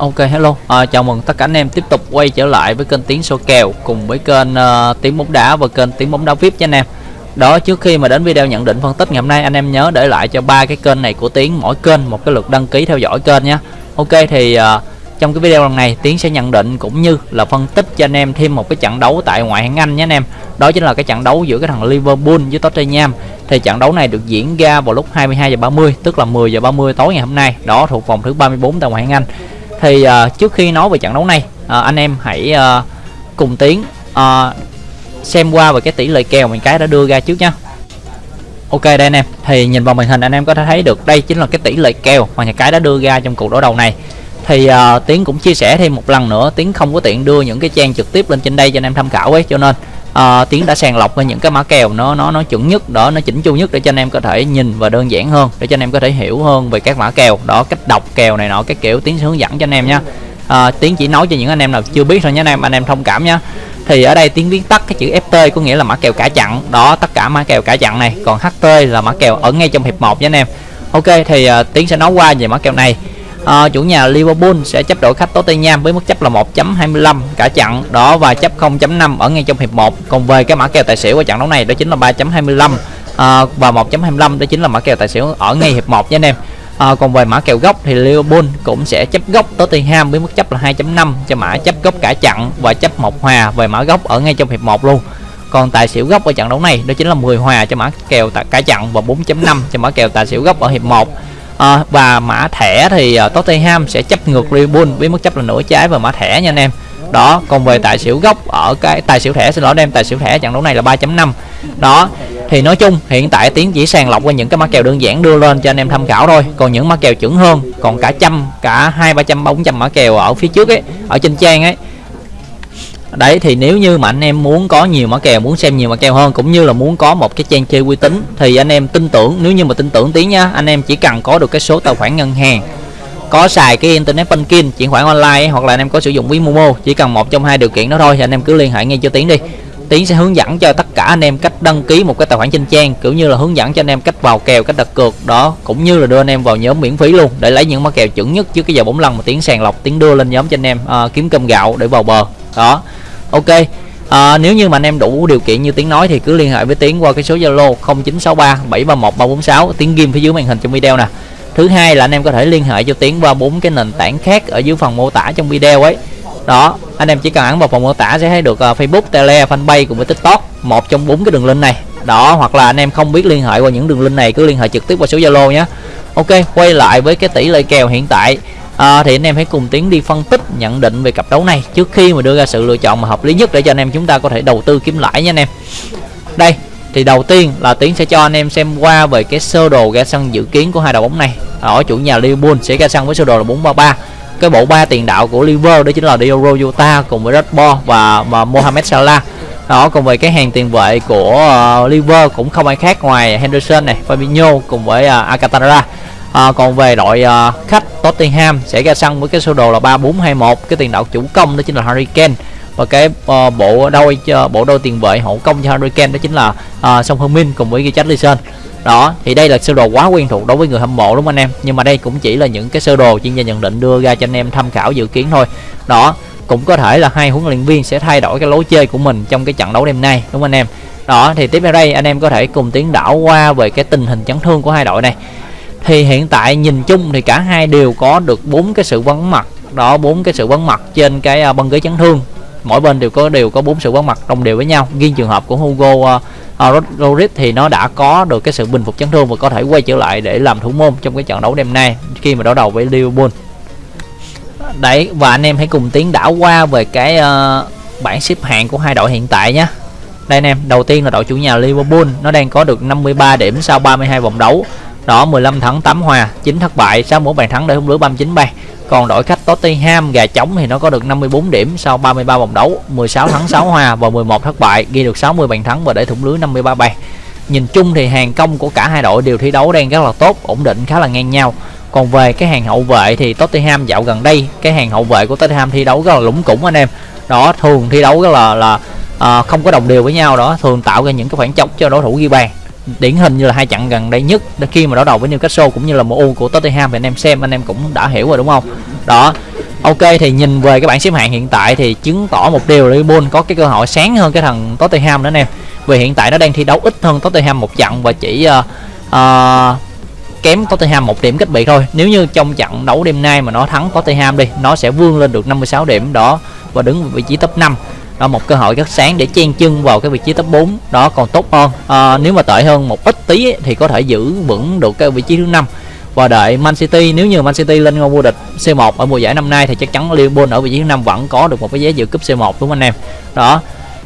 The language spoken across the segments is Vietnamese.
Ok hello, à, chào mừng tất cả anh em tiếp tục quay trở lại với kênh Tiếng Số Kèo cùng với kênh uh, Tiếng Bóng Đá và kênh Tiếng Bóng Đá VIP nha anh em. Đó trước khi mà đến video nhận định phân tích ngày hôm nay anh em nhớ để lại cho ba cái kênh này của Tiến mỗi kênh một cái lượt đăng ký theo dõi kênh nhé. Ok thì uh, trong cái video lần này Tiến sẽ nhận định cũng như là phân tích cho anh em thêm một cái trận đấu tại ngoại hạng Anh nhé anh em. Đó chính là cái trận đấu giữa cái thằng Liverpool với Tottenham. Thì trận đấu này được diễn ra vào lúc 22 giờ 30 tức là 10 giờ 30 tối ngày hôm nay. Đó thuộc vòng thứ 34 tại ngoại hạng Anh thì uh, trước khi nói về trận đấu này uh, anh em hãy uh, cùng tiến uh, xem qua về cái tỷ lệ kèo mình cái đã đưa ra trước nha Ok đây anh em. Thì nhìn vào màn hình anh em có thể thấy được đây chính là cái tỷ lệ kèo mà nhà cái đã đưa ra trong cuộc đối đầu này. Thì uh, tiến cũng chia sẻ thêm một lần nữa tiến không có tiện đưa những cái trang trực tiếp lên trên đây cho anh em tham khảo ấy cho nên à, tiến đã sàng lọc ra những cái mã kèo nó nó nó chuẩn nhất đó nó chỉnh chu nhất để cho anh em có thể nhìn và đơn giản hơn để cho anh em có thể hiểu hơn về các mã kèo. Đó cách đọc kèo này nọ cái kiểu tiến sẽ hướng dẫn cho anh em nha. À, tiến chỉ nói cho những anh em nào chưa biết thôi nhé anh em anh em thông cảm nhá thì ở đây tiến viết tắt cái chữ FT có nghĩa là mã kèo cả chặn. Đó tất cả mã kèo cả chặn này. Còn HT là mã kèo ở ngay trong hiệp 1 nha anh em. Ok thì uh, tiến sẽ nói qua về mã kèo này à, chủ nhà Liverpool sẽ chấp đội khách Tottenham với mức chấp là 1.25 cả chặn đó và chấp 0.5 ở ngay trong hiệp 1 còn về cái mã kèo tài xỉu của trận đấu này đó chính là 3.25 à, ờ, và 1.25 đó chính là mã kèo tài xỉu ở ngay hiệp 1 nha anh em. À, còn về mã kèo gốc thì Liverpool cũng sẽ chấp gốc Tottenham với mức chấp là 2.5 cho mã chấp gốc cả chặn và chấp một hòa về mã gốc ở ngay trong hiệp 1 luôn. Còn tài xỉu gốc ở trận đấu này đó chính là 10 hòa cho mã kèo cả chặn và 4.5 cho mã kèo tài xỉu gốc ở hiệp 1 à, và mã thẻ thì uh, Tottenham sẽ chấp ngược Liverpool với mức chấp là nửa trái và mã thẻ nha anh em. Đó còn về tài xỉu gốc ở cái tài xỉu thẻ xin lỗi đem tài xỉu thẻ trận đấu này là 3.5 đó thì nói chung hiện tại tiến chỉ sàng lọc qua những cái mã kèo đơn giản đưa lên cho anh em tham khảo thôi. Còn những mã kèo chuẩn hơn còn cả trăm cả hai ba trăm bốn trăm mã kèo ở phía trước ấy ở trên trang ấy đấy thì nếu như mà anh em muốn có nhiều mã kèo muốn xem nhiều mã kèo hơn cũng như là muốn có một cái trang chơi uy tín thì anh em tin tưởng nếu như mà tin tưởng tiếng nha anh em chỉ cần có được cái số tài khoản ngân hàng có xài cái internet banking chuyển khoản online hoặc là anh em có sử dụng ví momo chỉ cần một trong hai điều kiện đó thôi thì anh em cứ liên hệ ngay cho tiến đi. Tiến sẽ hướng dẫn cho tất cả anh em cách đăng ký một cái tài khoản trên trang kiểu như là hướng dẫn cho anh em cách vào kèo cách đặt cược đó cũng như là đưa anh em vào nhóm miễn phí luôn để lấy những mã kèo chuẩn nhất trước cái giờ bốn lần mà tiến sàng lọc tiến đưa lên nhóm cho anh em à, kiếm cơm gạo để vào bờ. Đó ok. À, nếu như mà anh em đủ điều kiện như tiếng nói thì cứ liên hệ với tiếng qua cái số zalo 0963 731 346 tiếng ghim phía dưới màn hình trong video nè. Thứ hai là anh em có thể liên hệ cho tiếng qua bốn cái nền tảng khác ở dưới phần mô tả trong video ấy. Đó anh em chỉ cần ấn vào phần mô tả sẽ thấy được uh, facebook tele fanpage cùng với tiktok một trong bốn cái đường link này. Đó hoặc là anh em không biết liên hệ qua những đường link này cứ liên hệ trực tiếp qua số zalo nhé. Ok quay lại với cái tỷ lệ kèo hiện tại à, thì anh em hãy cùng tiến đi phân tích nhận định về cặp đấu này trước khi mà đưa ra sự lựa chọn mà hợp lý nhất để cho anh em chúng ta có thể đầu tư kiếm lãi nha anh em. Đây thì đầu tiên là tiến sẽ cho anh em xem qua về cái sơ đồ ra sân dự kiến của hai đội bóng này. Ở chủ nhà Liverpool sẽ ra sân với sơ đồ là 433 cái bộ ba tiền đạo của Liverpool đó chính là Diogo Jota cùng với Rashford và, và Mohamed Salah. Đó còn về cái hàng tiền vệ của uh, Liverpool cũng không ai khác ngoài Henderson này Fabinho cùng với uh, Alcantara à, còn về đội à, khách Tottenham sẽ ra sân với cái sơ đồ là 3421 cái tiền đạo chủ công đó chính là Harry Kane. Và cái uh, bộ đôi uh, bộ đôi tiền vệ hậu công cho Harry Kane đó chính là uh, Song Heung-min cùng với Richarlison đó thì đây là sơ đồ quá quen thuộc đối với người hâm mộ đúng không anh em? Nhưng mà đây cũng chỉ là những cái sơ đồ chuyên gia nhận định đưa ra cho anh em tham khảo dự kiến thôi. Đó cũng có thể là hai huấn luyện viên sẽ thay đổi cái lối chơi của mình trong cái trận đấu đêm nay đúng không anh em? Đó thì tiếp theo đây anh em có thể cùng tiến đảo qua về cái tình hình chấn thương của hai đội này thì hiện tại nhìn chung thì cả hai đều có được bốn cái sự vắng mặt. Đó bốn cái sự vắng mặt trên cái à, băng ghế chấn thương. Mỗi bên đều có đều có bốn sự vắng mặt đồng đều với nhau. Riêng trường hợp của Hugo à, à, uh, uh, Rodriguez thì nó đã có được cái sự bình phục chấn thương và có thể quay trở lại để làm thủ môn trong cái trận đấu đêm nay khi mà đối đầu với Liverpool. Đấy và anh em hãy cùng tiến đảo qua về cái uh, bảng xếp hạng của hai đội hiện tại nhé. Đây anh em đầu tiên là đội chủ nhà Liverpool nó đang có được 53 điểm sau 32 vòng đấu đó 15 thắng 8 hòa 9 thất bại 61 bàn thắng để không lưới 39 bàn. Còn đội khách Tottenham gà trống thì nó có được 54 điểm sau 33 vòng đấu 16 thắng 6 hòa và 11 thất bại ghi được 60 bàn thắng và để thủng lưới 53 bàn. Nhìn chung thì hàng công của cả hai đội đều thi đấu đang rất là tốt ổn định khá là ngang nhau. Còn về cái hàng hậu vệ thì Tottenham dạo gần đây cái hàng hậu vệ của Tottenham thi đấu rất là lũng củng anh em. Đó thường thi đấu rất là là à, không có đồng đều với nhau đó thường tạo ra những cái khoảng trống cho đối thủ ghi bàn điển hình như là hai trận gần đây nhất khi mà đối đầu với Newcastle cũng như là MU của Tottenham thì anh em xem anh em cũng đã hiểu rồi đúng không đó Ok thì nhìn về cái bảng xếp hạng hiện tại thì chứng tỏ một điều là Liverpool có cái cơ hội sáng hơn cái thằng Tottenham nữa anh em. Vì hiện tại nó đang thi đấu ít hơn Tottenham một trận và chỉ uh, uh, kém Tottenham một điểm cách biệt thôi. Nếu như trong trận đấu đêm nay mà nó thắng Tottenham đi, nó sẽ vươn lên được 56 điểm đó và đứng vị trí top 5 đó một cơ hội rất sáng để chen chân vào cái vị trí top 4 đó còn tốt hơn. À, nếu mà tệ hơn một ít tí thì có thể giữ vững được cái vị trí thứ năm. Và đợi Man City nếu như Man City lên ngôi vô địch C1 ở mùa giải năm nay thì chắc chắn Liverpool ở vị trí thứ năm vẫn có được một cái vé dự cúp C1 đúng không anh em? Đó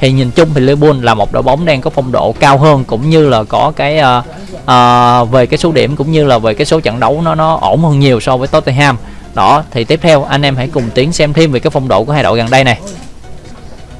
thì nhìn chung thì Liverpool là một đội bóng đang có phong độ cao hơn cũng như là có cái uh, uh, về cái số điểm cũng như là về cái số trận đấu nó nó ổn hơn nhiều so với Tottenham. Đó thì tiếp theo anh em hãy cùng tiến xem thêm về cái phong độ của hai đội gần đây này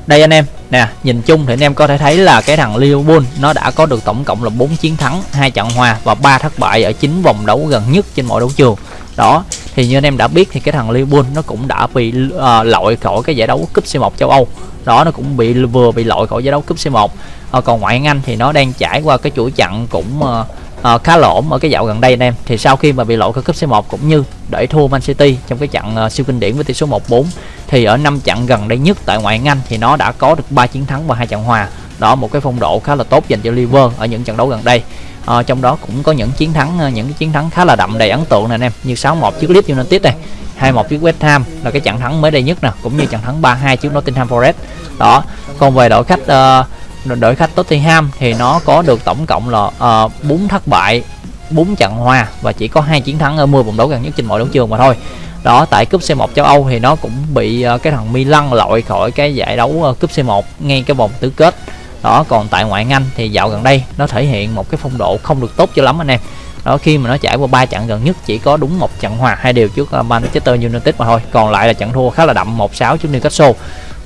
đây anh em nè nhìn chung thì anh em có thể thấy là cái thằng Liverpool nó đã có được tổng cộng là 4 chiến thắng hai trận hòa và ba thất bại ở chín vòng đấu gần nhất trên mọi đấu trường. Đó thì như anh em đã biết thì cái thằng Liverpool nó cũng đã bị uh, loại khỏi cái giải đấu cúp C1 châu Âu. Đó nó cũng bị vừa bị loại khỏi giải đấu cúp C1 uh, ờ, còn ngoại hạng Anh thì nó đang trải qua cái chuỗi chặn cũng uh, uh, khá lộn ở cái dạo gần đây anh em. Thì sau khi mà bị loại ở cúp C1 cũng như để thua Man City trong cái trận uh, siêu kinh điển với tỷ số 1-4 thì ở năm trận gần đây nhất tại ngoại hạng Anh thì nó đã có được 3 chiến thắng và hai trận hòa. Đó một cái phong độ khá là tốt dành cho Liverpool ở những trận đấu gần đây. À, trong đó cũng có những chiến thắng những cái chiến thắng khá là đậm đầy ấn tượng này anh em như 6-1 trước Leeds United này 2-1 trước West Ham là cái trận thắng mới đây nhất nè cũng như trận thắng 3-2 trước Nottingham Forest. Đó còn về đội khách uh, đội khách Tottenham thì nó có được tổng cộng là ờ, uh, 4 thất bại 4 trận hòa và chỉ có hai chiến thắng ở 10 vòng đấu gần nhất trên mọi đấu trường mà thôi. Đó tại cúp C1 châu Âu thì nó cũng bị uh, cái thằng Milan loại khỏi cái giải đấu uh, cúp C1 ngay cái vòng tứ kết. Đó còn tại ngoại Anh thì dạo gần đây nó thể hiện một cái phong độ không được tốt cho lắm anh em. Đó khi mà nó trải qua ba trận gần nhất chỉ có đúng một trận hòa hai điều trước uh, Manchester United mà thôi còn lại là trận thua khá là đậm 1-6 trước Newcastle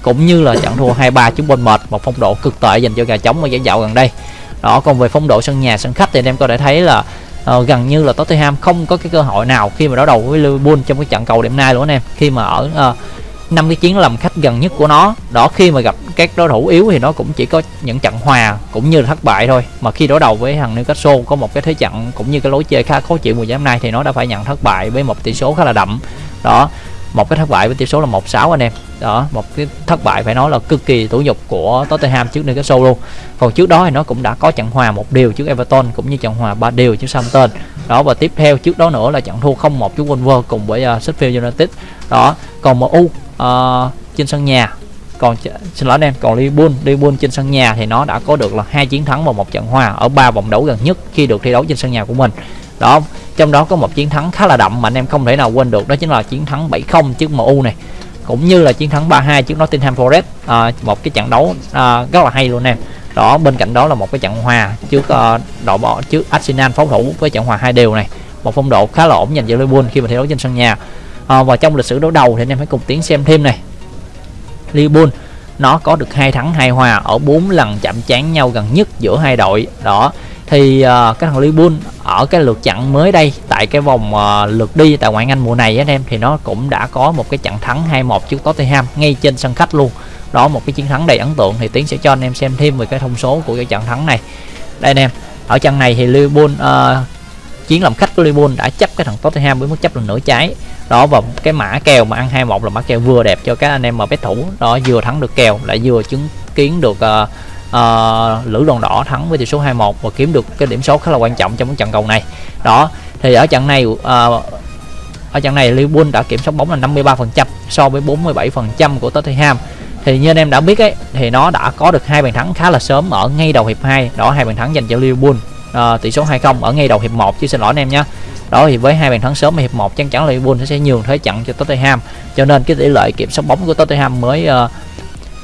cũng như là trận thua 23 trước bên mệt một phong độ cực tệ dành cho gà trống ở giải dạo gần đây. Đó còn về phong độ sân nhà sân khách thì anh em có thể thấy là uh, gần như là Tottenham không có cái cơ hội nào khi mà đối đầu với Liverpool trong cái trận cầu đêm nay luôn anh em. Khi mà ở uh, năm cái chiến làm khách gần nhất của nó đó khi mà gặp các đối thủ yếu thì nó cũng chỉ có những trận hòa cũng như là thất bại thôi. Mà khi đối đầu với thằng Newcastle có một cái thế trận cũng như cái lối chơi khá khó chịu mùa giải năm nay thì nó đã phải nhận thất bại với một tỷ số khá là đậm. Đó một cái thất bại với tỷ số là 1-6 anh em. Đó một cái thất bại phải nói là cực kỳ tủ nhục của Tottenham trước Newcastle luôn. Còn trước đó thì nó cũng đã có trận hòa một điều trước Everton cũng như trận hòa ba điều trước Southampton. Đó và tiếp theo trước đó nữa là trận thua 0-1 trước Wolves cùng với uh, Sheffield United. Đó còn MU uh, à, trên sân nhà. Còn xin lỗi anh em còn Liverpool Liverpool trên sân nhà thì nó đã có được là hai chiến thắng và một trận hòa ở ba vòng đấu gần nhất khi được thi đấu trên sân nhà của mình. Đó trong đó có một chiến thắng khá là đậm mà anh em không thể nào quên được. Đó chính là chiến thắng 7-0 trước MU này. Cũng như là chiến thắng 3-2 trước Nottingham Forest. À, một cái trận đấu à, rất là hay luôn em. Đó bên cạnh đó là một cái trận hòa trước uh, đội bỏ trước Arsenal pháo thủ với trận hòa hai đều này. Một phong độ khá là ổn dành cho Liverpool khi mà thi đấu trên sân nhà. À, và trong lịch sử đấu đầu thì anh em hãy cùng tiến xem thêm này. Liverpool nó có được hai thắng hai hòa ở bốn lần chạm trán nhau gần nhất giữa hai đội. Đó thì uh, cái thằng Liverpool ở cái lượt chặn mới đây tại cái vòng uh, lượt đi tại ngoại hạng Anh mùa này anh em thì nó cũng đã có một cái trận thắng 2-1 trước Tottenham ngay trên sân khách luôn. Đó một cái chiến thắng đầy ấn tượng thì tiến sẽ cho anh em xem thêm về cái thông số của cái trận thắng này. Đây anh em ở trận này thì Liverpool uh, chiến làm khách của Liverpool đã chấp cái thằng Tottenham với mức chấp lần nửa trái. Đó và cái mã kèo mà ăn 21 là mã kèo vừa đẹp cho các anh em mà bet thủ. Đó vừa thắng được kèo lại vừa chứng kiến được uh, uh, lữ đoàn đỏ thắng với tỷ số 2-1 và kiếm được cái điểm số khá là quan trọng trong cái trận cầu này. Đó thì ở trận này uh, ở trận này Liverpool đã kiểm soát bóng là 53% so với 47% của Tottenham. Thì như anh em đã biết ấy thì nó đã có được hai bàn thắng khá là sớm ở ngay đầu hiệp 2 đó hai bàn thắng dành cho Liverpool à, tỷ số 2-0 ở ngay đầu hiệp 1 chứ xin lỗi anh em nhé đó thì với hai bàn thắng sớm ở hiệp 1 chắc chắn Liverpool sẽ nhường thế trận cho Tottenham. Cho nên cái tỷ lệ kiểm soát bóng của Tottenham mới uh,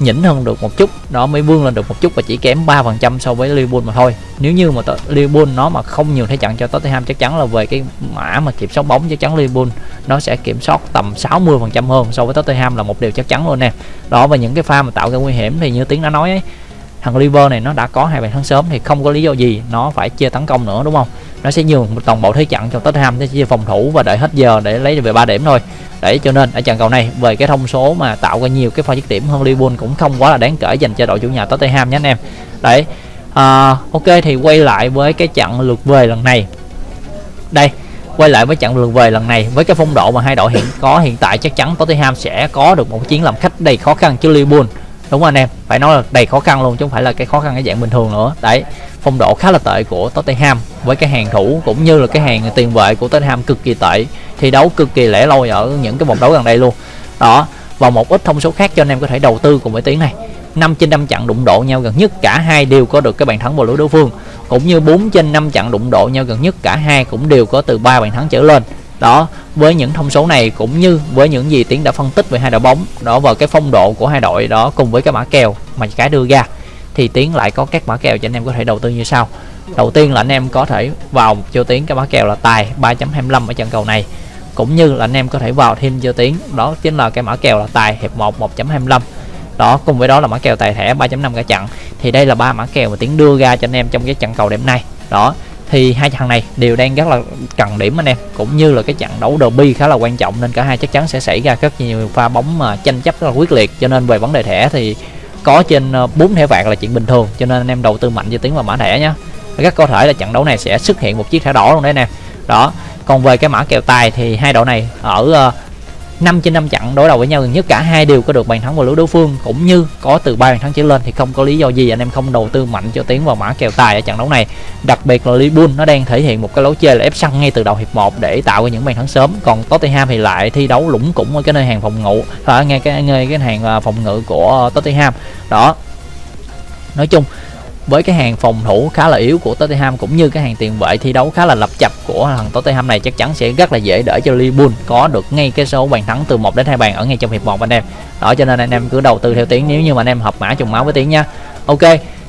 nhỉnh hơn được một chút. Đó mới vươn lên được một chút và chỉ kém 3% so với Liverpool mà thôi. Nếu như mà Liverpool nó mà không nhiều thế trận cho Tottenham chắc chắn là về cái mã mà kiểm soát bóng chắc chắn Liverpool nó sẽ kiểm soát tầm 60% hơn so với Tottenham là một điều chắc chắn luôn nè. Đó và những cái pha mà tạo ra nguy hiểm thì như tiếng đã nói ấy, thằng Liver này nó đã có hai bàn thắng sớm thì không có lý do gì nó phải chia tấn công nữa đúng không? Nó sẽ nhường một toàn bộ thế trận cho Tottenham để chia phòng thủ và đợi hết giờ để lấy về 3 điểm thôi. Để cho nên ở trận cầu này về cái thông số mà tạo ra nhiều cái pha dứt điểm hơn Liverpool cũng không quá là đáng kể dành cho đội chủ nhà Tottenham nhé anh em. Đấy à, ok thì quay lại với cái trận lượt về lần này. Đây quay lại với trận lượt về lần này với cái phong độ mà hai đội hiện có hiện tại chắc chắn Tottenham sẽ có được một chiến làm khách đầy khó khăn cho Liverpool đúng không anh em, phải nói là đầy khó khăn luôn chứ không phải là cái khó khăn cái dạng bình thường nữa. Đấy, phong độ khá là tệ của Tottenham với cái hàng thủ cũng như là cái hàng tiền vệ của Tottenham cực kỳ tệ, thi đấu cực kỳ lẻ loi ở những cái vòng đấu gần đây luôn. Đó, và một ít thông số khác cho anh em có thể đầu tư cùng với tiếng này. 5 trên 5 trận đụng độ nhau gần nhất, cả hai đều có được cái bàn thắng vào lưới đối phương. Cũng như 4 trên 5 trận đụng độ nhau gần nhất, cả hai cũng đều có từ 3 bàn thắng trở lên đó, với những thông số này cũng như với những gì tiến đã phân tích về hai đội bóng, đó và cái phong độ của hai đội đó cùng với cái mã kèo mà cái đưa ra, thì tiến lại có các mã kèo cho anh em có thể đầu tư như sau. Đầu tiên là anh em có thể vào cho tiến, cái mã kèo là tài 3.25 ở trận cầu này, cũng như là anh em có thể vào thêm cho tiến, đó chính là cái mã kèo là tài hiệp 1 1.25 đó, cùng với đó là mã kèo tài thẻ 3.5 cả trận, thì đây là ba mã kèo mà tiến đưa ra cho anh em trong cái trận cầu đêm nay. Đó thì hai trận này đều đang rất là cần điểm anh em, cũng như là cái trận đấu derby khá là quan trọng nên cả hai chắc chắn sẽ xảy ra rất nhiều pha bóng mà tranh chấp rất là quyết liệt. Cho nên về vấn đề thẻ thì có trên ờ, 4 thẻ vàng là chuyện bình thường. Cho nên anh em đầu tư mạnh cho tiếng vào mã thẻ nhé rất có thể là trận đấu này sẽ xuất hiện một chiếc thẻ đỏ luôn đấy anh em. Đó, còn về cái mã kèo tài thì hai đội này ở ờ, 5 trên 5 trận đối đầu với nhau gần nhất, cả hai đều có được bàn thắng vào lưới đối phương. Cũng như có từ ba bàn thắng trở lên thì không có lý do gì anh em không đầu tư mạnh cho tiến vào mã kèo tài ở trận đấu này. Đặc biệt là Liverpool, nó đang thể hiện một cái lối chơi là ép săn ngay từ đầu hiệp 1 để tạo ra những bàn thắng sớm. Còn Tottenham thì lại thi đấu lũng củng ở cái nơi hàng phòng ngự ở ngay cái ngay cái hàng à, phòng ngự của Tottenham. Đó. Nói chung với cái hàng phòng thủ khá là yếu của Tottenham cũng như cái hàng tiền vệ thi đấu khá là lập chập của thằng Tottenham này chắc chắn sẽ rất là dễ để cho Liverpool có được ngay cái số bàn thắng từ 1 đến 2 bàn ở ngay trong hiệp 1 anh em. Đó cho nên anh em cứ đầu tư theo tiếng nếu như mà anh em hợp mã trùng máu với tiếng nha. Ok,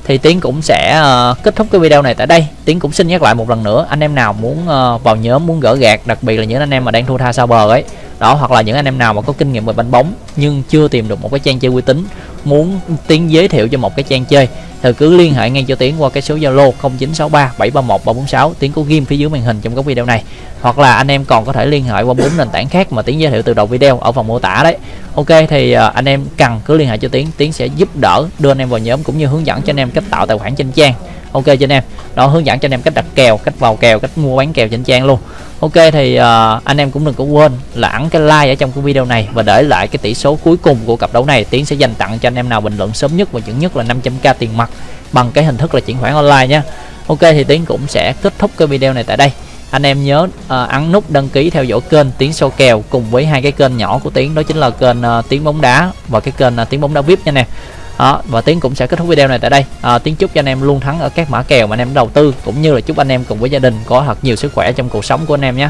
thì tiến cũng sẽ uh, kết thúc cái video này tại đây tiến cũng xin nhắc lại một lần nữa anh em nào muốn uh, vào nhóm muốn gỡ gạt đặc biệt là những anh em mà đang thua tha sau bờ ấy đó hoặc là những anh em nào mà có kinh nghiệm về bánh bóng nhưng chưa tìm được một cái trang chơi uy tín muốn tiến giới thiệu cho một cái trang chơi thì cứ liên hệ ngay cho tiến qua cái số zalo 0963 731 346 tiến có ghim phía dưới màn hình trong các video này. Hoặc là anh em còn có thể liên hệ qua bốn nền tảng khác mà tiến giới thiệu từ đầu video ở phần mô tả đấy. Ok thì à, anh em cần cứ liên hệ cho tiến. Tiến sẽ giúp đỡ đưa anh em vào nhóm cũng như hướng dẫn cho anh em cách tạo tài khoản trên trang. Ok cho anh em. Đó hướng dẫn cho anh em cách đặt kèo cách vào kèo cách mua bán kèo trên trang luôn. Ok thì uh, anh em cũng đừng có quên là ấn cái like ở trong cái video này và để lại cái tỷ số cuối cùng của cặp đấu này. Tiến sẽ dành tặng cho anh em nào bình luận sớm nhất và chuẩn nhất là 500k tiền mặt bằng cái hình thức là chuyển khoản online nhé ok thì tiến cũng sẽ kết thúc cái video này tại đây. Anh em nhớ uh, ấn nút đăng ký theo dõi kênh tiến sâu kèo cùng với hai cái kênh nhỏ của tiến đó chính là kênh uh, tiến bóng đá và cái kênh uh, tiến bóng đá vip nha nè. Đó, và tiến cũng sẽ kết thúc video này tại đây. À, tiến chúc cho anh em luôn thắng ở các mã kèo mà anh em đầu tư cũng như là chúc anh em cùng với gia đình có thật nhiều sức khỏe trong cuộc sống của anh em nhé